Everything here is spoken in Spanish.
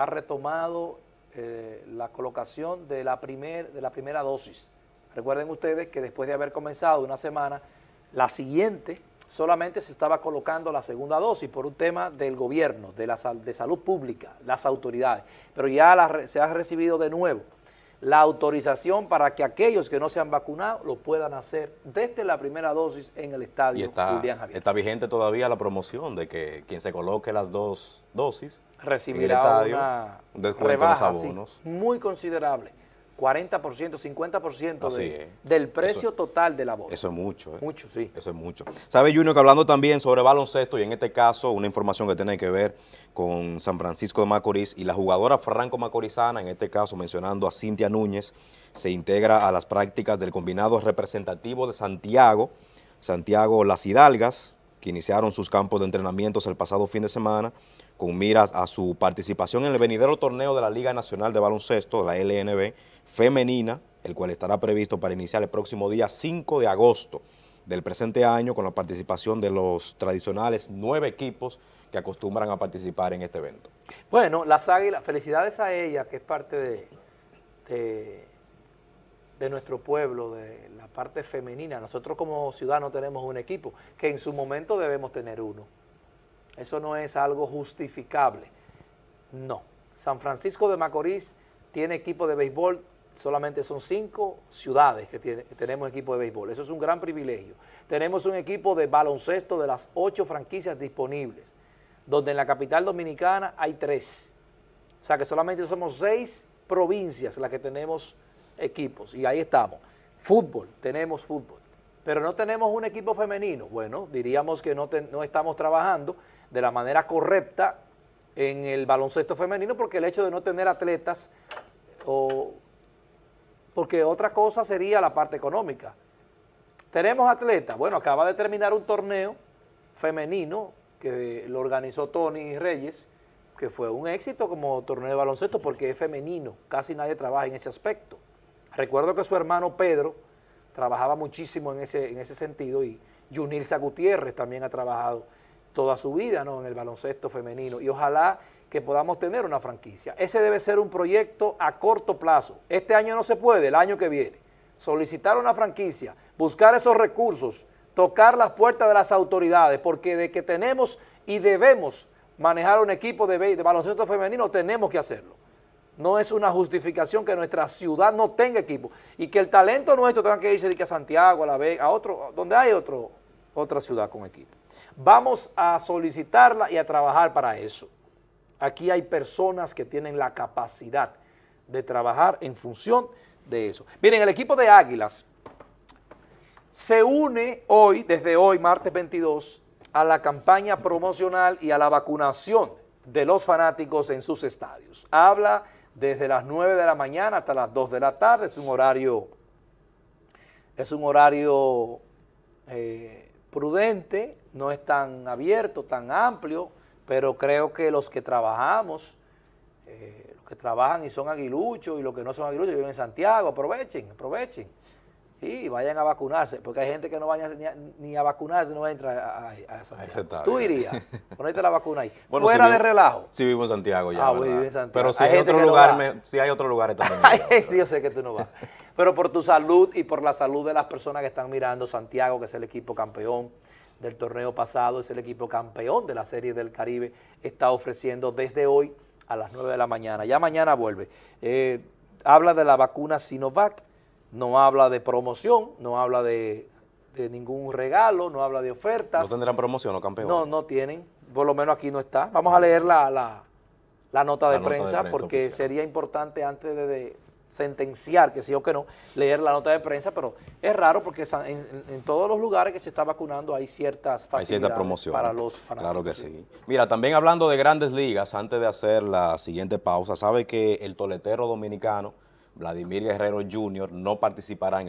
ha retomado eh, la colocación de la, primer, de la primera dosis. Recuerden ustedes que después de haber comenzado una semana, la siguiente solamente se estaba colocando la segunda dosis por un tema del gobierno, de, la, de salud pública, las autoridades, pero ya se ha recibido de nuevo la autorización para que aquellos que no se han vacunado lo puedan hacer desde la primera dosis en el estadio y está, Está vigente todavía la promoción de que quien se coloque las dos dosis recibirá una un rebaja, muy considerable. 40%, 50% del precio total de la bolsa. Eso es mucho. ¿eh? Mucho, sí. Eso es mucho. ¿Sabe, Junior, que hablando también sobre baloncesto y en este caso una información que tiene que ver con San Francisco de Macorís y la jugadora Franco Macorizana, en este caso mencionando a Cintia Núñez, se integra a las prácticas del combinado representativo de Santiago, Santiago Las Hidalgas, que iniciaron sus campos de entrenamientos el pasado fin de semana, con miras a su participación en el venidero torneo de la Liga Nacional de Baloncesto, la LNB, femenina, el cual estará previsto para iniciar el próximo día 5 de agosto del presente año con la participación de los tradicionales nueve equipos que acostumbran a participar en este evento. Bueno, las águilas, felicidades a ella, que es parte de, de, de, nuestro pueblo, de la parte femenina. Nosotros como ciudadanos tenemos un equipo, que en su momento debemos tener uno. Eso no es algo justificable. No. San Francisco de Macorís tiene equipo de béisbol, solamente son cinco ciudades que, tenemos equipo de béisbol. Eso es un gran privilegio. Tenemos un equipo de baloncesto de las ocho franquicias disponibles, donde en la capital dominicana hay tres. O sea que solamente somos seis provincias las que tenemos equipos, y ahí estamos. Fútbol, tenemos fútbol. Pero no tenemos un equipo femenino. Bueno, diríamos que no, no estamos trabajando de la manera correcta en el baloncesto femenino porque el hecho de no tener atletas o porque otra cosa sería la parte económica. Tenemos atletas, bueno, acaba de terminar un torneo femenino que lo organizó Tony Reyes, que fue un éxito como torneo de baloncesto porque es femenino, casi nadie trabaja en ese aspecto. Recuerdo que su hermano Pedro trabajaba muchísimo en ese, en ese sentido y Junilza Gutiérrez también ha trabajado toda su vida ¿no? en el baloncesto femenino y ojalá que podamos tener una franquicia. Ese debe ser un proyecto a corto plazo. Este año no se puede, el año que viene. Solicitar una franquicia, buscar esos recursos, tocar las puertas de las autoridades, porque de que tenemos y debemos manejar un equipo de, de baloncesto femenino, tenemos que hacerlo. No es una justificación que nuestra ciudad no tenga equipo y que el talento nuestro tenga que irse a Santiago, a La Vega, a otro, donde hay otro, otra ciudad con equipo. Vamos a solicitarla y a trabajar para eso. Aquí hay personas que tienen la capacidad de trabajar en función de eso. Miren, el equipo de Águilas se une hoy, desde hoy, martes 22, a la campaña promocional y a la vacunación de los fanáticos en sus estadios. Habla desde las 9 de la mañana hasta las 2 de la tarde, es un horario, es un horario eh, prudente, no es tan abierto, tan amplio, pero creo que los que trabajamos, eh, los que trabajan y son aguiluchos y los que no son aguiluchos viven en Santiago, aprovechen, aprovechen y vayan a vacunarse, porque hay gente que no vaya ni a, vacunarse, no entra a, a, Santiago. Tú irías, ponerte la vacuna ahí, fuera de relajo. Sí vivo en Santiago ya, ah, vivo en Santiago. Pero si hay, otro lugar, si hay otro lugar también. yo sé que tú no vas. Pero por tu salud y por la salud de las personas que están mirando, Santiago, que es el equipo campeón del torneo pasado, es el equipo campeón de la Serie del Caribe, está ofreciendo desde hoy a las 9 de la mañana. Ya mañana vuelve. Eh, habla de la vacuna Sinovac, no habla de promoción, no habla de, ningún regalo, no habla de ofertas. ¿No tendrán promoción los campeones? No, no tienen, por lo menos aquí no está. Vamos a leer la, la, nota, de, prensa porque sería importante antes de sentenciar que sí o que no, leer la nota de prensa, pero es raro porque en, todos los lugares que se está vacunando hay ciertas facilidades para los fanáticos. Claro que sí. Mira, también hablando de grandes ligas, antes de hacer la siguiente pausa, sabe que el toletero dominicano, Vladimir Guerrero Jr., no participará en el